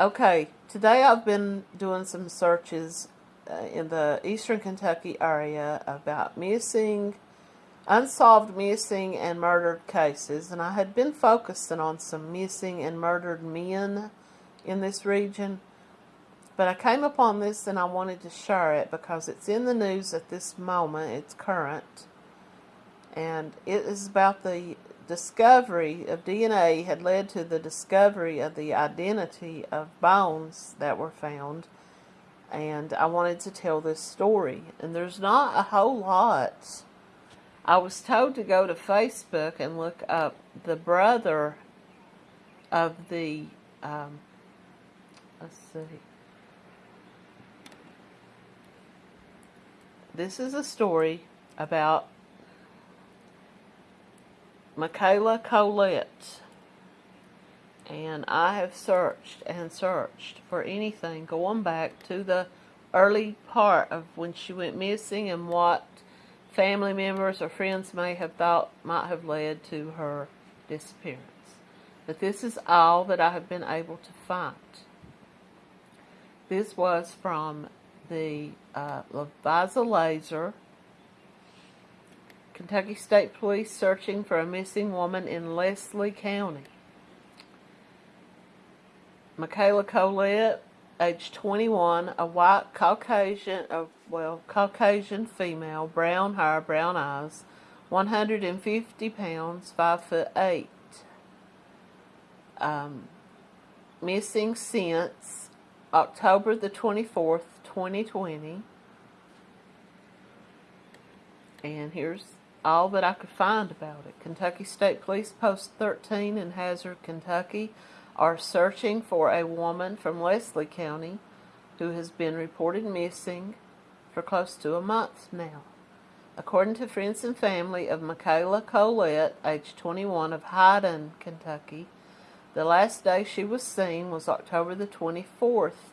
Okay, today I've been doing some searches uh, in the eastern Kentucky area about missing, unsolved missing and murdered cases, and I had been focusing on some missing and murdered men in this region. But I came upon this and I wanted to share it because it's in the news at this moment, it's current, and it is about the discovery of DNA had led to the discovery of the identity of bones that were found. And I wanted to tell this story. And there's not a whole lot. I was told to go to Facebook and look up the brother of the, um, let's see. This is a story about Michaela Colette. And I have searched and searched for anything going back to the early part of when she went missing and what family members or friends may have thought might have led to her disappearance. But this is all that I have been able to find. This was from the uh, Laser Kentucky State Police searching for a missing woman in Leslie County. Michaela Colette, age 21, a white Caucasian, uh, well, Caucasian female, brown hair, brown eyes, 150 pounds, 5 foot 8. Um, missing since October the 24th, 2020. And here's all that I could find about it. Kentucky State Police Post 13 in Hazard, Kentucky are searching for a woman from Leslie County who has been reported missing for close to a month now. According to friends and family of Michaela Colette, age 21 of Hyden, Kentucky, the last day she was seen was October the 24th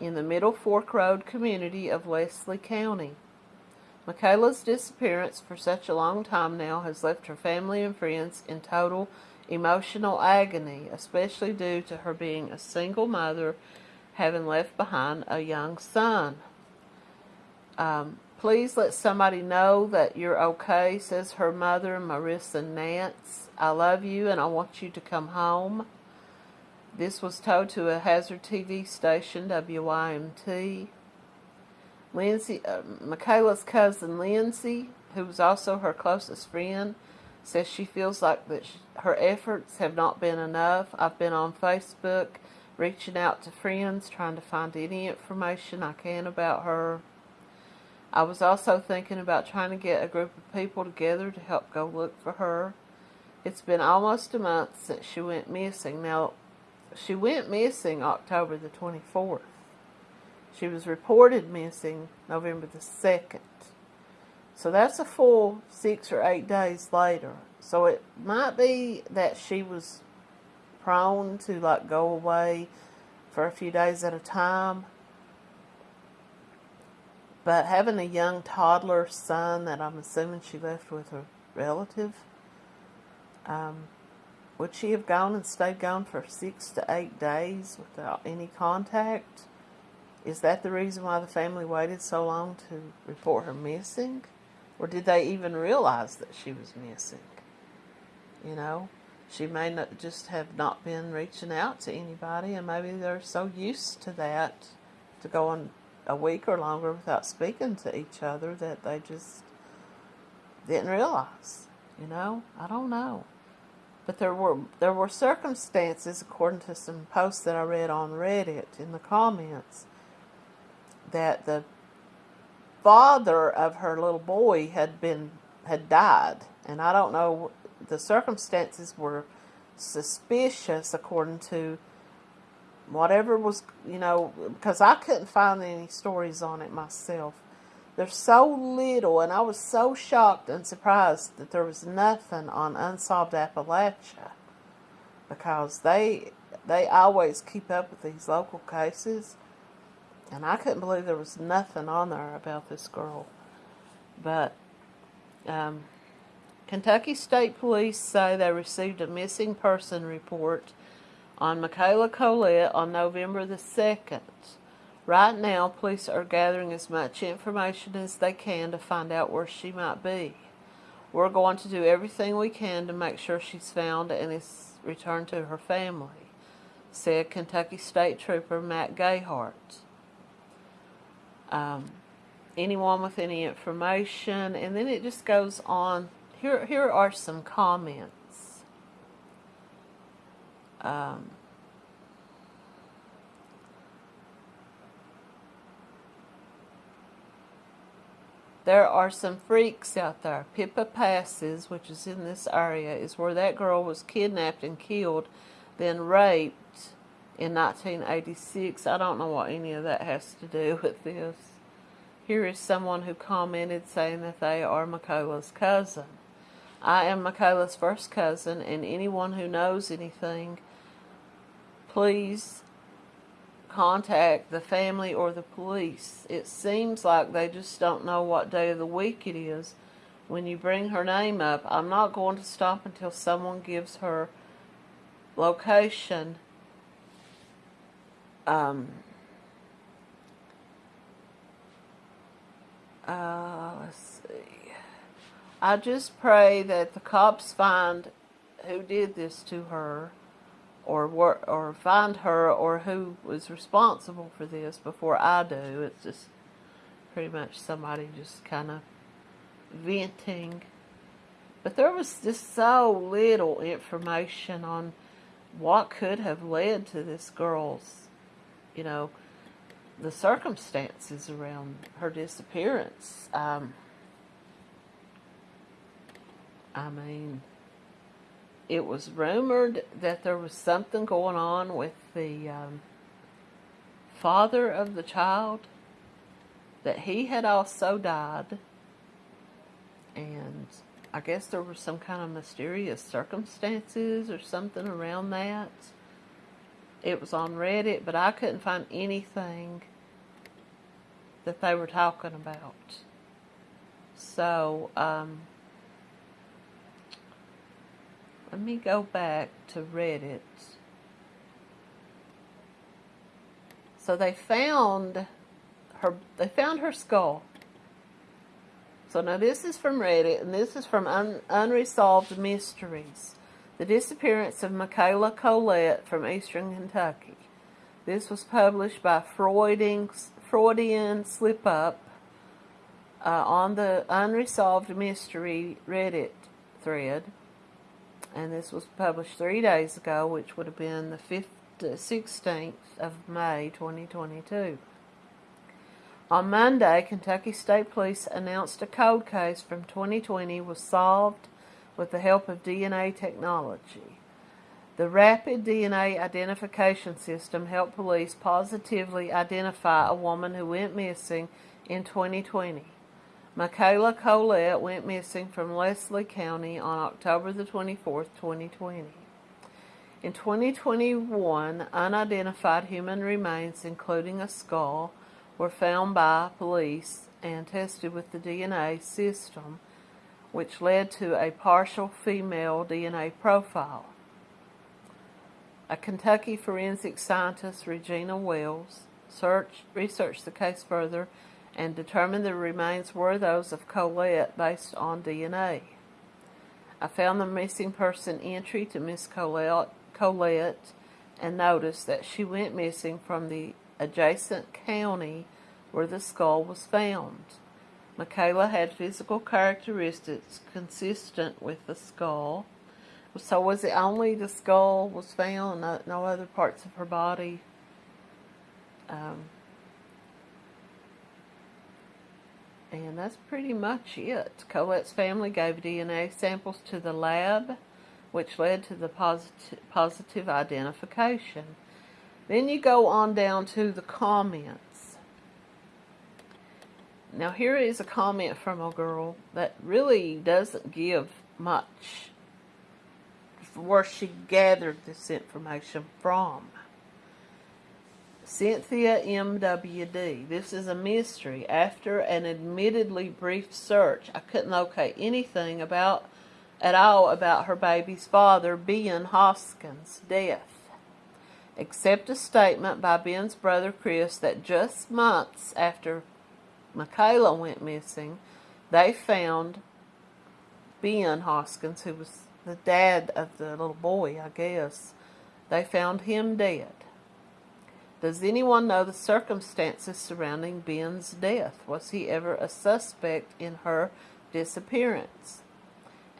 in the Middle Fork Road community of Leslie County. Michaela's disappearance for such a long time now has left her family and friends in total emotional agony, especially due to her being a single mother having left behind a young son. Um, please let somebody know that you're okay, says her mother, Marissa Nance. I love you and I want you to come home. This was told to a Hazard TV station, WYMT. Lindsay, uh, Michaela's cousin Lindsay, who was also her closest friend, says she feels like that she, her efforts have not been enough. I've been on Facebook reaching out to friends, trying to find any information I can about her. I was also thinking about trying to get a group of people together to help go look for her. It's been almost a month since she went missing. Now, she went missing October the 24th. She was reported missing November the 2nd. So that's a full six or eight days later. So it might be that she was prone to like go away for a few days at a time. But having a young toddler son that I'm assuming she left with a relative, um, would she have gone and stayed gone for six to eight days without any contact? Is that the reason why the family waited so long to report her missing? Or did they even realize that she was missing? You know, she may not just have not been reaching out to anybody, and maybe they're so used to that, to going a week or longer without speaking to each other, that they just didn't realize. You know, I don't know. But there were there were circumstances, according to some posts that I read on Reddit in the comments, that the father of her little boy had been had died, and I don't know the circumstances were suspicious according to whatever was you know because I couldn't find any stories on it myself. There's so little, and I was so shocked and surprised that there was nothing on Unsolved Appalachia because they they always keep up with these local cases and I couldn't believe there was nothing on there about this girl. But um, Kentucky State Police say they received a missing person report on Michaela Colette on November the 2nd. Right now, police are gathering as much information as they can to find out where she might be. We're going to do everything we can to make sure she's found and is returned to her family, said Kentucky State Trooper Matt Gayhart. Um, anyone with any information, and then it just goes on. Here, here are some comments. Um, There are some freaks out there. Pippa Passes, which is in this area, is where that girl was kidnapped and killed, then raped in 1986. I don't know what any of that has to do with this. Here is someone who commented saying that they are Michaela's cousin. I am Michaela's first cousin, and anyone who knows anything, please contact the family or the police. It seems like they just don't know what day of the week it is. When you bring her name up, I'm not going to stop until someone gives her location. Um, uh, let's see. I just pray that the cops find who did this to her or or find her or who was responsible for this before I do. It's just pretty much somebody just kind of venting. But there was just so little information on what could have led to this girl's, you know, the circumstances around her disappearance. Um, I mean, it was rumored that there was something going on with the um, father of the child, that he had also died, and I guess there were some kind of mysterious circumstances or something around that. It was on Reddit, but I couldn't find anything that they were talking about. So, um, let me go back to Reddit. So they found her they found her skull. So now this is from Reddit and this is from Un, Unresolved Mysteries. The disappearance of Michaela Colette from Eastern Kentucky. This was published by Freudian, Slip Up uh, on the Unresolved Mystery Reddit thread and this was published three days ago, which would have been the 5th, 16th of May 2022. On Monday, Kentucky State Police announced a cold case from 2020 was solved with the help of DNA technology. The rapid DNA identification system helped police positively identify a woman who went missing in 2020. Michaela Colette went missing from Leslie County on October the 24th, 2020. In 2021, unidentified human remains, including a skull, were found by police and tested with the DNA system, which led to a partial female DNA profile. A Kentucky forensic scientist, Regina Wells, searched, researched the case further and determined the remains were those of Colette based on DNA. I found the missing person entry to Miss Colette, Colette and noticed that she went missing from the adjacent county where the skull was found. Michaela had physical characteristics consistent with the skull. So was it only the skull was found, no, no other parts of her body? Um, And that's pretty much it. Colette's family gave DNA samples to the lab, which led to the positive, positive identification. Then you go on down to the comments. Now here is a comment from a girl that really doesn't give much where she gathered this information from. Cynthia MWD. This is a mystery. After an admittedly brief search, I couldn't locate anything about at all about her baby's father, Ben Hoskins' death. except a statement by Ben's brother Chris that just months after Michaela went missing, they found Ben Hoskins, who was the dad of the little boy, I guess. They found him dead. Does anyone know the circumstances surrounding Ben's death? Was he ever a suspect in her disappearance?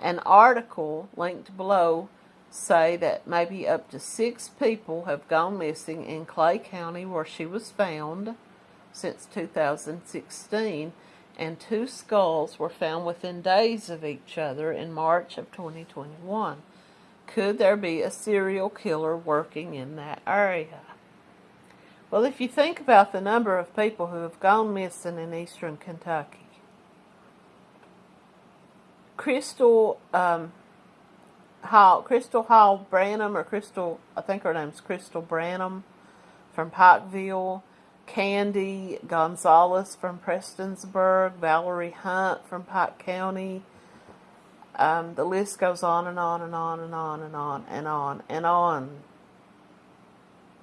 An article linked below say that maybe up to six people have gone missing in Clay County where she was found since 2016 and two skulls were found within days of each other in March of 2021. Could there be a serial killer working in that area? Well, if you think about the number of people who have gone missing in eastern Kentucky, Crystal um, Hall, Crystal Hall Branham, or Crystal, I think her name's Crystal Branham from Pikeville, Candy Gonzalez from Prestonsburg, Valerie Hunt from Pike County. Um, the list goes on and on and on and on and on and on and on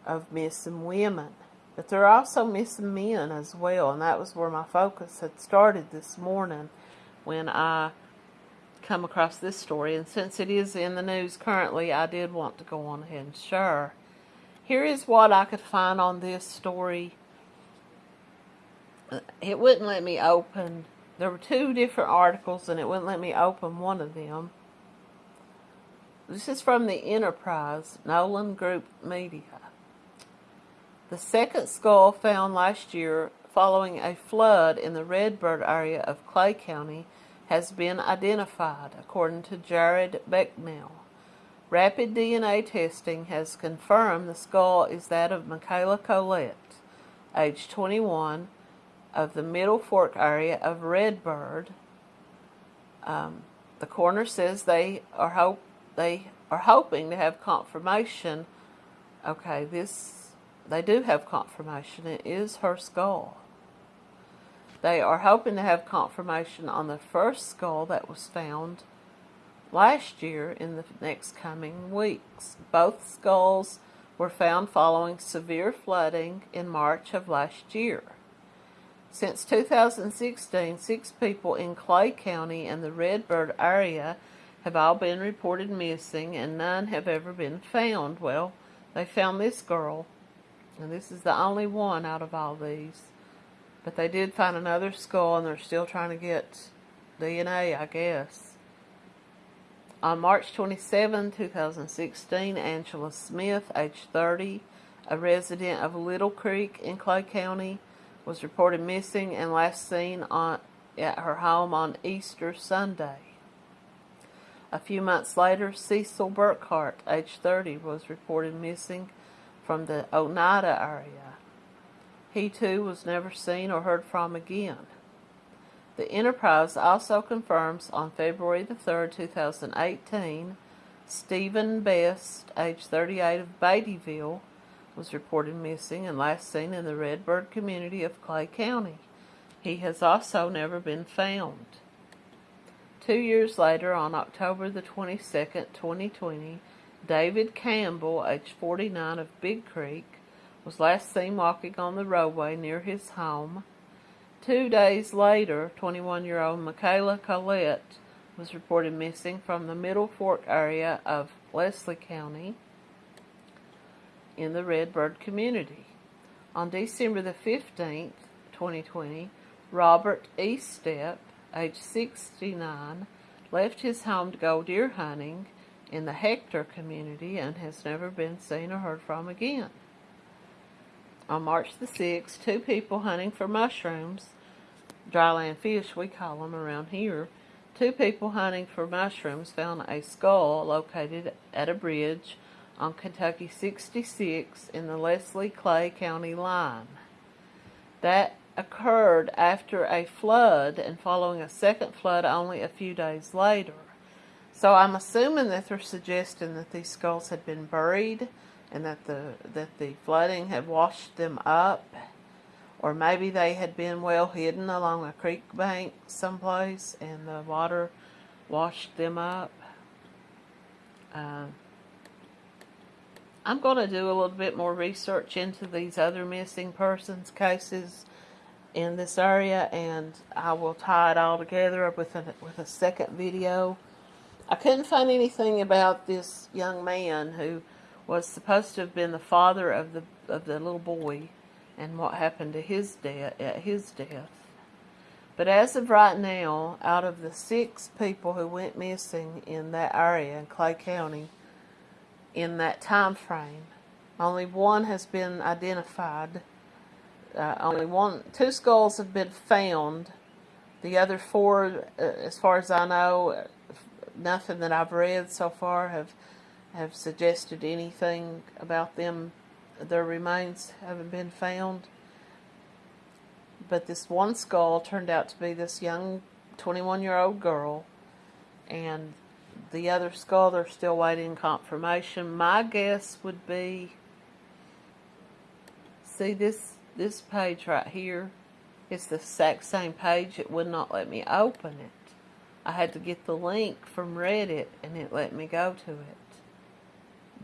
of missing women. But there are also missing men as well, and that was where my focus had started this morning when I come across this story. And since it is in the news currently, I did want to go on ahead and share. Here is what I could find on this story it wouldn't let me open. There were two different articles, and it wouldn't let me open one of them. This is from the Enterprise, Nolan Group Media. The second skull found last year following a flood in the Redbird area of Clay County has been identified, according to Jared Becknell. Rapid DNA testing has confirmed the skull is that of Michaela Colette, age 21, of the Middle Fork area of Redbird. Um, the coroner says they are hope they are hoping to have confirmation. Okay, this they do have confirmation. It is her skull. They are hoping to have confirmation on the first skull that was found last year in the next coming weeks. Both skulls were found following severe flooding in March of last year. Since 2016, six people in Clay County and the Redbird area have all been reported missing and none have ever been found. Well, they found this girl, and this is the only one out of all these. But they did find another skull and they're still trying to get DNA, I guess. On March 27, 2016, Angela Smith, age 30, a resident of Little Creek in Clay County, was reported missing and last seen on, at her home on Easter Sunday. A few months later, Cecil Burkhart, age 30, was reported missing from the Oneida area. He too was never seen or heard from again. The Enterprise also confirms on February the 3rd, 2018, Stephen Best, age 38 of Beattyville, was reported missing and last seen in the Redbird community of Clay County. He has also never been found. Two years later, on October the 22nd, 2020, David Campbell, age 49 of Big Creek, was last seen walking on the roadway near his home. Two days later, 21-year-old Michaela Colette was reported missing from the Middle Fork area of Leslie County in the Redbird community. On December the 15th, 2020, Robert Eastep, age 69, left his home to go deer hunting in the Hector community and has never been seen or heard from again. On March the 6th, two people hunting for mushrooms, dryland fish we call them around here, two people hunting for mushrooms found a skull located at a bridge on Kentucky 66 in the Leslie Clay County line. That occurred after a flood and following a second flood only a few days later. So I'm assuming that they're suggesting that these skulls had been buried and that the that the flooding had washed them up or maybe they had been well hidden along a creek bank someplace and the water washed them up. Uh, I'm going to do a little bit more research into these other missing persons cases in this area and I will tie it all together up with a, with a second video. I couldn't find anything about this young man who was supposed to have been the father of the of the little boy and what happened to his death at his death. But as of right now, out of the six people who went missing in that area in Clay County in that time frame, only one has been identified. Uh, only one, two skulls have been found. The other four, uh, as far as I know, nothing that I've read so far have have suggested anything about them. Their remains haven't been found but this one skull turned out to be this young 21 year old girl and the other skull they're still waiting confirmation. My guess would be see this this page right here it's the exact same page. It would not let me open it. I had to get the link from Reddit and it let me go to it.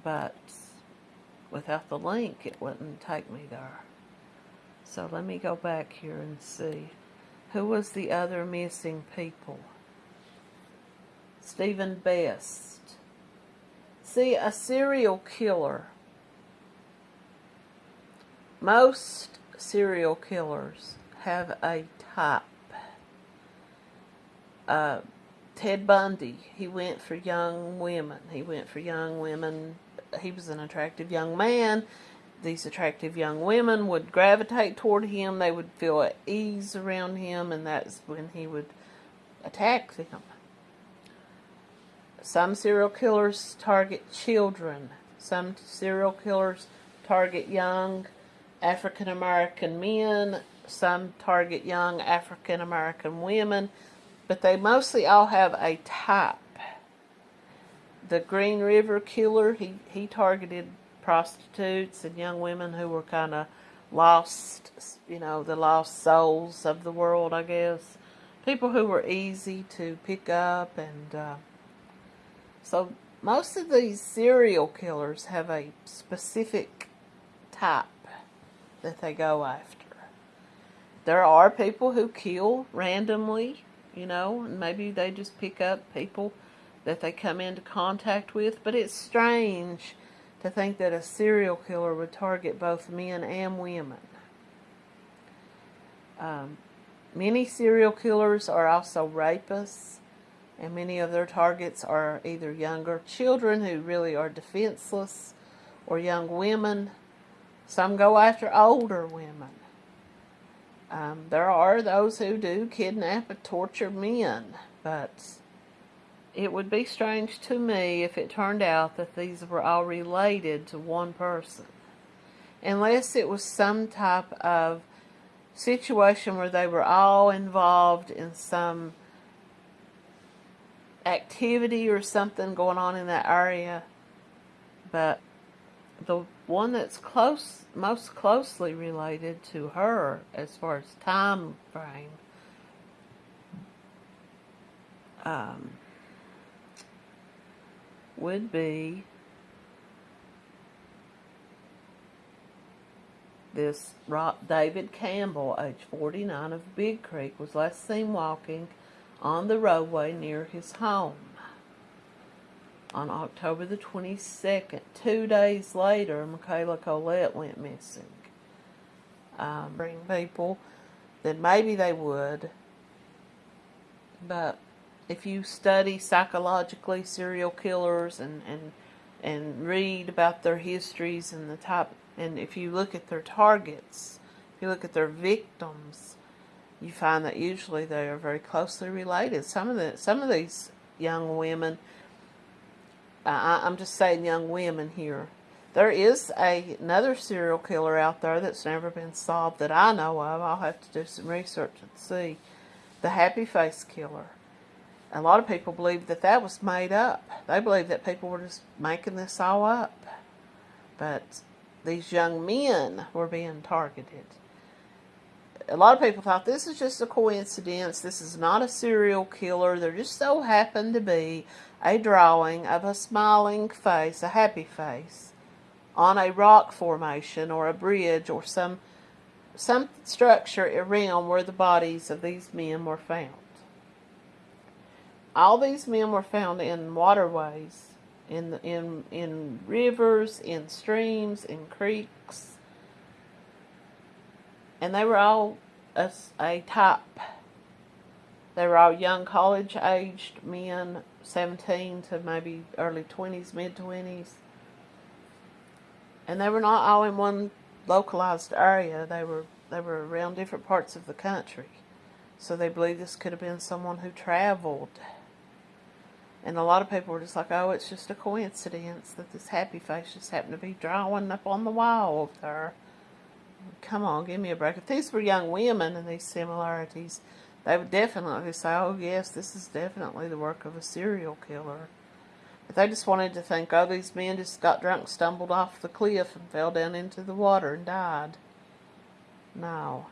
But without the link it wouldn't take me there. So let me go back here and see. Who was the other missing people? Stephen Best. See, a serial killer. Most serial killers have a type. Uh, Ted Bundy, he went for young women. He went for young women. He was an attractive young man these attractive young women would gravitate toward him. They would feel at ease around him, and that's when he would attack them. Some serial killers target children. Some serial killers target young African American men. Some target young African American women. But they mostly all have a type. The Green River Killer, he, he targeted prostitutes and young women who were kind of lost, you know, the lost souls of the world, I guess. People who were easy to pick up and uh, so most of these serial killers have a specific type that they go after. There are people who kill randomly, you know, and maybe they just pick up people that they come into contact with, but it's strange to think that a serial killer would target both men and women. Um, many serial killers are also rapists, and many of their targets are either younger children who really are defenseless or young women. Some go after older women. Um, there are those who do kidnap and torture men, but it would be strange to me if it turned out that these were all related to one person. Unless it was some type of situation where they were all involved in some activity or something going on in that area. But the one that's close, most closely related to her as far as time frame, um, would be this David Campbell, age 49 of Big Creek, was last seen walking on the roadway near his home on October the 22nd. Two days later, Michaela Colette went missing. Um, bring people then maybe they would, but if you study psychologically serial killers and, and and read about their histories and the type and if you look at their targets, if you look at their victims, you find that usually they are very closely related. Some of the some of these young women, uh, I'm just saying young women here. There is a, another serial killer out there that's never been solved that I know of. I'll have to do some research and see. The Happy Face Killer a lot of people believe that that was made up. They believe that people were just making this all up. But these young men were being targeted. A lot of people thought this is just a coincidence. This is not a serial killer. There just so happened to be a drawing of a smiling face, a happy face, on a rock formation or a bridge or some some structure around where the bodies of these men were found. All these men were found in waterways, in in in rivers, in streams, in creeks, and they were all a, a type. They were all young college-aged men, 17 to maybe early 20s, mid 20s, and they were not all in one localized area. They were they were around different parts of the country. So they believe this could have been someone who traveled. And a lot of people were just like, oh, it's just a coincidence that this happy face just happened to be drawing up on the wall there. Come on, give me a break. If these were young women and these similarities, they would definitely say, oh, yes, this is definitely the work of a serial killer. But they just wanted to think, oh, these men just got drunk, stumbled off the cliff, and fell down into the water and died. No.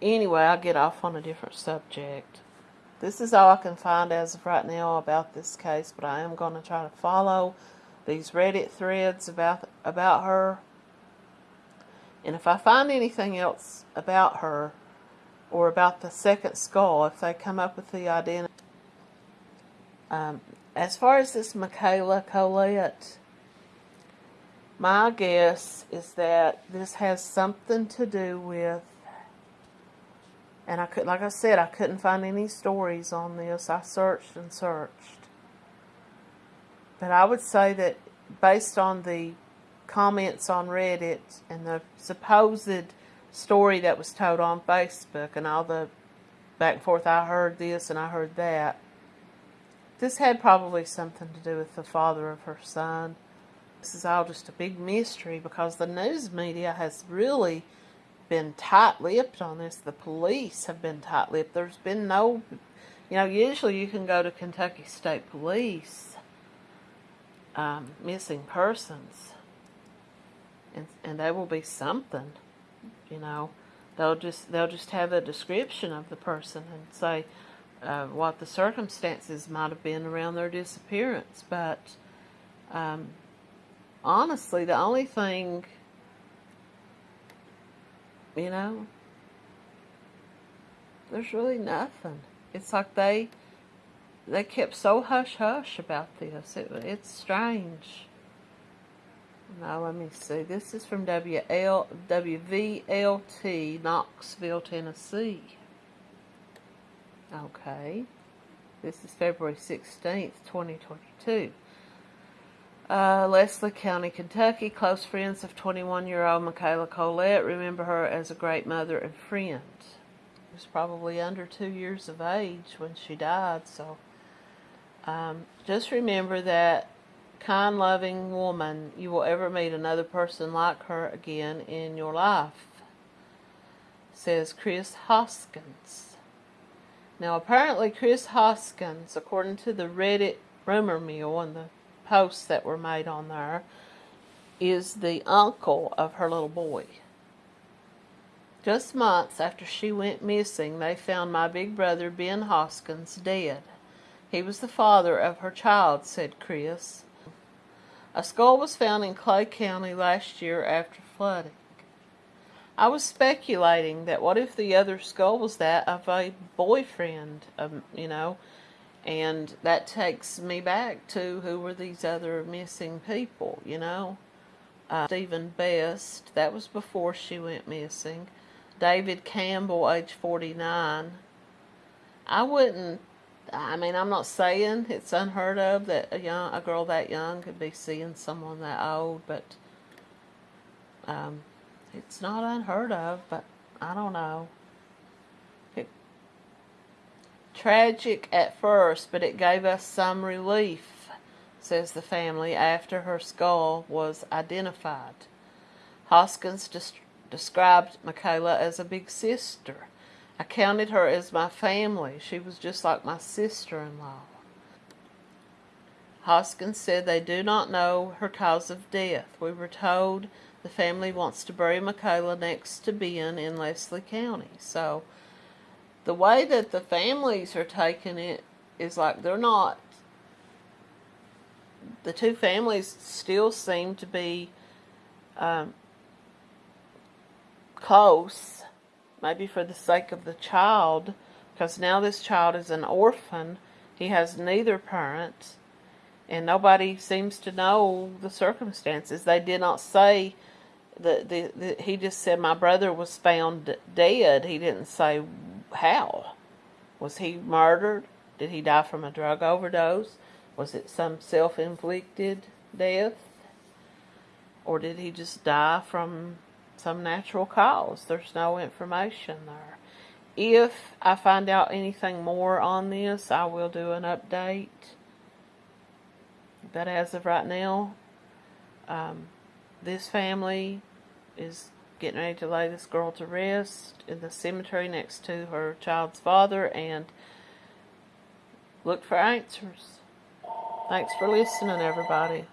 Anyway, I'll get off on a different subject. This is all I can find as of right now about this case, but I am going to try to follow these Reddit threads about about her. And if I find anything else about her or about the second skull, if they come up with the identity, um, as far as this Michaela Colette, my guess is that this has something to do with, and I could, like I said, I couldn't find any stories on this. I searched and searched, but I would say that based on the comments on Reddit and the supposed story that was told on Facebook and all the back and forth, I heard this and I heard that this had probably something to do with the father of her son. This is all just a big mystery because the news media has really been tight-lipped on this. The police have been tight-lipped. There's been no, you know, usually you can go to Kentucky State Police, um, missing persons, and and there will be something, you know. They'll just they'll just have a description of the person and say, uh, what the circumstances might have been around their disappearance. But um, honestly, the only thing, you know, there's really nothing. It's like they they kept so hush hush about this. It, it's strange. Now let me see. This is from WL, WVLT, Knoxville, Tennessee. Okay. This is February 16th, 2022. Uh, Leslie County, Kentucky. Close friends of 21-year-old Michaela Colette remember her as a great mother and friend. She was probably under two years of age when she died, so um, just remember that kind, loving woman, you will ever meet another person like her again in your life, says Chris Hoskins. Now, apparently, Chris Hoskins, according to the Reddit rumor mill and the posts that were made on there, is the uncle of her little boy. Just months after she went missing, they found my big brother, Ben Hoskins, dead. He was the father of her child, said Chris. A skull was found in Clay County last year after flooding. I was speculating that what if the other skull was that of a boyfriend, um, you know, and that takes me back to who were these other missing people, you know. Uh, Stephen Best, that was before she went missing. David Campbell, age 49. I wouldn't, I mean, I'm not saying it's unheard of that a young, a girl that young could be seeing someone that old, but um, it's not unheard of, but I don't know. It, tragic at first, but it gave us some relief, says the family, after her skull was identified. Hoskins des- described Michaela as a big sister. I counted her as my family. She was just like my sister-in-law. Hoskins said they do not know her cause of death. We were told the family wants to bury Michaela next to Ben in Leslie County. So the way that the families are taking it is like they're not the two families still seem to be um, close, maybe for the sake of the child, because now this child is an orphan. He has neither parent, and nobody seems to know the circumstances. They did not say that the, the he just said my brother was found dead. He didn't say how. Was he murdered? Did he die from a drug overdose? Was it some self inflicted death? Or did he just die from some natural cause? There's no information there. If I find out anything more on this, I will do an update. But as of right now, um, this family is getting ready to lay this girl to rest in the cemetery next to her child's father and look for answers. Thanks for listening, everybody.